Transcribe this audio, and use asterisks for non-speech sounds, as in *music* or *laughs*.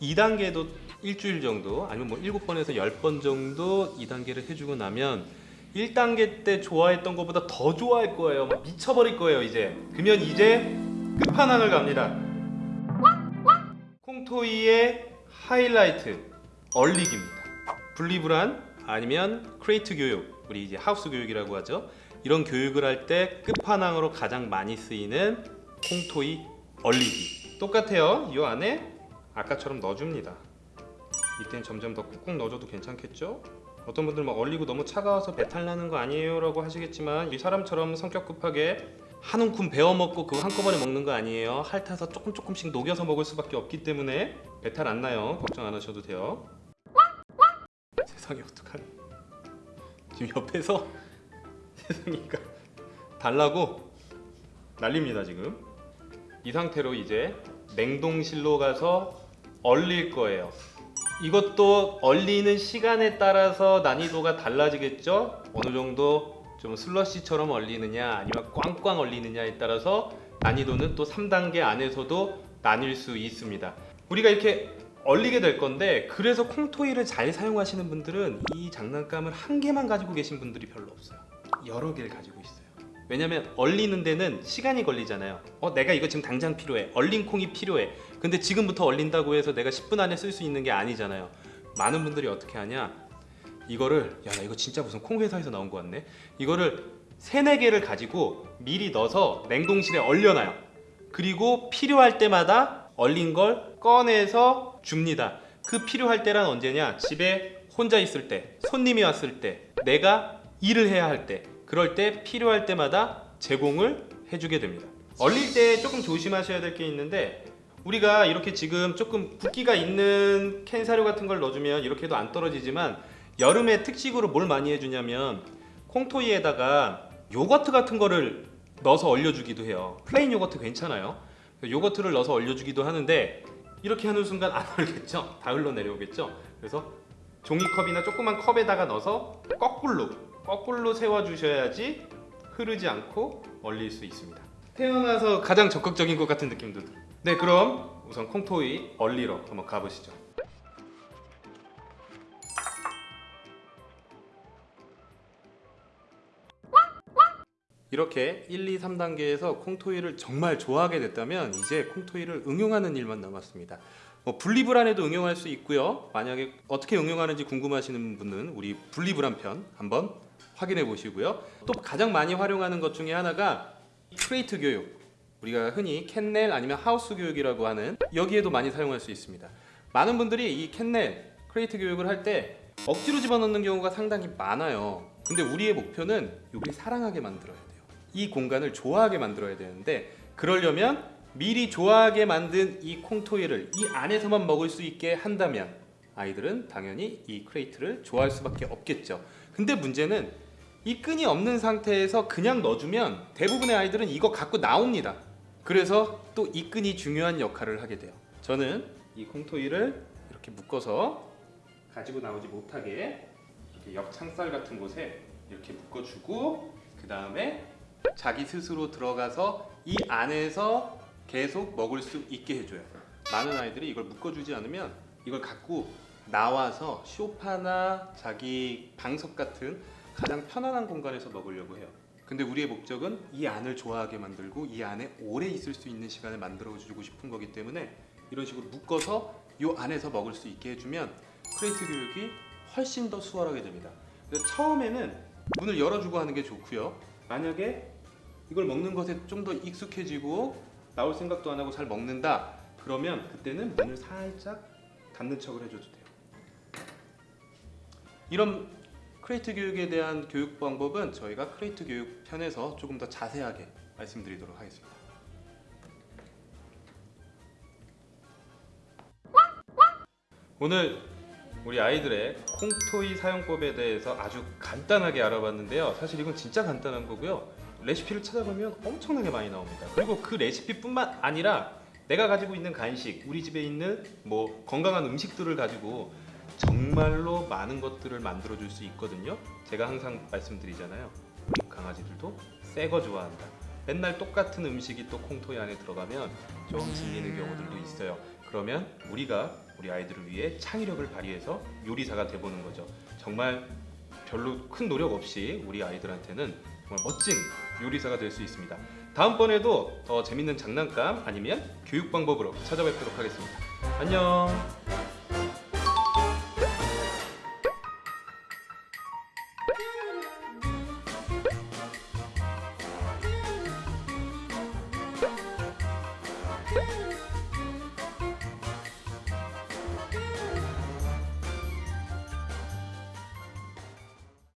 2단계도 일주일 정도 아니면 뭐 7번에서 10번 정도 2단계를 해주고 나면 1단계 때 좋아했던 것보다 더 좋아할 거예요. 막 미쳐버릴 거예요 이제. 그러면 이제 끝판왕을 갑니다. Kong toy의 하이라이트 얼리기입니다. 분리불안 아니면 crate 교육 우리 이제 하우스 교육이라고 하죠. 이런 교육을 할 때 끝판왕으로 가장 많이 쓰이는 콩토이 얼리기 똑같아요. 이 안에 아까처럼 넣어줍니다. 이때는 점점 더 꾹꾹 넣어줘도 괜찮겠죠? 어떤 분들 막 얼리고 너무 차가워서 배탈 나는 거 아니에요? 라고 하시겠지만 이 사람처럼 성격 급하게 한 움큼 베어 먹고 그거 한꺼번에 먹는 거 아니에요. 핥아서 조금 조금씩 녹여서 먹을 수밖에 없기 때문에 배탈 안 나요. 걱정 안 하셔도 돼요. 세상에 어떡하니? 지금 옆에서 *laughs* 세상이가 달라고 난립니다 지금. 이 상태로 이제 냉동실로 가서 얼릴 거예요. 이것도 얼리는 시간에 따라서 난이도가 달라지겠죠? 어느 정도 좀 슬러시처럼 얼리느냐 아니면 꽝꽝 얼리느냐에 따라서 난이도는 또 3단계 안에서도 나뉠 수 있습니다. 우리가 이렇게 얼리게 될 건데 그래서 콩토이를 잘 사용하시는 분들은 이 장난감을 한 개만 가지고 계신 분들이 별로 없어요. 여러 개를 가지고 있어요. 왜냐면 얼리는 데는 시간이 걸리잖아요. 어, 내가 이거 지금 당장 필요해. 얼린 콩이 필요해. 근데 지금부터 얼린다고 해서 내가 10분 안에 쓸 수 있는 게 아니잖아요. 많은 분들이 어떻게 하냐? 이거를 야, 나 이거 진짜 무슨 콩 회사에서 나온 거 같네. 이거를 세네 개를 가지고 미리 넣어서 냉동실에 얼려놔요. 그리고 필요할 때마다 얼린 걸 꺼내서 줍니다. 그 필요할 때란 언제냐? 집에 혼자 있을 때, 손님이 왔을 때, 내가 일을 해야 할 때, 그럴 때 필요할 때마다 제공을 해주게 됩니다. 얼릴 때 조금 조심하셔야 될 게 있는데 우리가 이렇게 지금 조금 붓기가 있는 캔 사료 같은 걸 넣어주면 이렇게 해도 안 떨어지지만 여름에 특식으로 뭘 많이 해주냐면 Kong toy에다가 요거트 같은 거를 넣어서 얼려주기도 해요. plain 요거트 괜찮아요. 요거트를 넣어서 얼려주기도 하는데 이렇게 하는 순간 안 얼겠죠? 다 흘러내려오겠죠? 그래서 종이컵이나 조그만 컵에다가 넣어서 거꾸로 거꾸로 세워주셔야지 흐르지 않고 얼릴 수 있습니다. 태어나서 가장 적극적인 것 같은 느낌도. 네 그럼 우선 콩토이 얼리러 한번 가보시죠. 이렇게 1, 2, 3단계에서 콩토이를 정말 좋아하게 됐다면 이제 콩토이를 응용하는 일만 남았습니다. 뭐 분리불안에도 응용할 수 있고요. 만약에 어떻게 응용하는지 궁금하시는 분은 우리 분리불안 편 한번 확인해 보시고요. 또 가장 많이 활용하는 것 중에 하나가 crate 교육. 우리가 흔히 kennel 아니면 하우스 교육이라고 하는 여기에도 많이 사용할 수 있습니다. 많은 분들이 이 kennel crate 교육을 할 때 억지로 집어넣는 경우가 상당히 많아요. 근데 우리의 목표는 이걸 사랑하게 만들어야 돼요. 이 공간을 좋아하게 만들어야 되는데 그러려면 미리 좋아하게 만든 이 Kong toy를 이 안에서만 먹을 수 있게 한다면 아이들은 당연히 이 crate를 좋아할 수밖에 없겠죠. 근데 문제는 이 끈이 없는 상태에서 그냥 넣어주면 대부분의 아이들은 이거 갖고 나옵니다. 그래서 또 이 끈이 중요한 역할을 하게 돼요. 저는 이 Kong toy를 이렇게 묶어서 가지고 나오지 못하게 이렇게 옆창살 같은 곳에 이렇게 묶어주고 그 다음에 자기 스스로 들어가서 이 안에서 계속 먹을 수 있게 해줘요. 많은 아이들이 이걸 묶어주지 않으면 이걸 갖고 나와서 쇼파나 자기 방석 같은 가장 편안한 공간에서 먹으려고 해요. 근데 우리의 목적은 이 안을 좋아하게 만들고 이 안에 오래 있을 수 있는 시간을 만들어 주고 싶은 거기 때문에 이런 식으로 묶어서 이 안에서 먹을 수 있게 해주면 crate 교육이 훨씬 더 수월하게 됩니다. 그래서 처음에는 문을 열어주고 하는 게 좋고요. 만약에 이걸 먹는 것에 좀 더 익숙해지고 나올 생각도 안 하고 잘 먹는다 그러면 그때는 문을 살짝 닫는 척을 해줘도 돼요 이런 crate 교육에 대한 교육 방법은 저희가 crate 교육 편에서 조금 더 자세하게 말씀드리도록 하겠습니다 오늘 우리 아이들의 Kong toy 사용법에 대해서 아주 간단하게 알아봤는데요. 사실 이건 진짜 간단한 거고요. 레시피를 찾아보면 엄청나게 많이 나옵니다. 그리고 그 레시피뿐만 아니라 내가 가지고 있는 간식, 우리 집에 있는 뭐 건강한 음식들을 가지고 정말로 많은 것들을 만들어 줄 수 있거든요. 제가 항상 말씀드리잖아요. 강아지들도 새 거 좋아한다. 맨날 똑같은 음식이 또 콩토이 안에 들어가면 좀 질리는 경우들도 있어요. 그러면 우리가 우리 아이들을 위해 창의력을 발휘해서 요리사가 돼보는 거죠. 정말 별로 큰 노력 없이 우리 아이들한테는 정말 멋진 요리사가 될 수 있습니다. 다음번에도 더 재밌는 장난감 아니면 교육 방법으로 찾아뵙도록 하겠습니다. 안녕.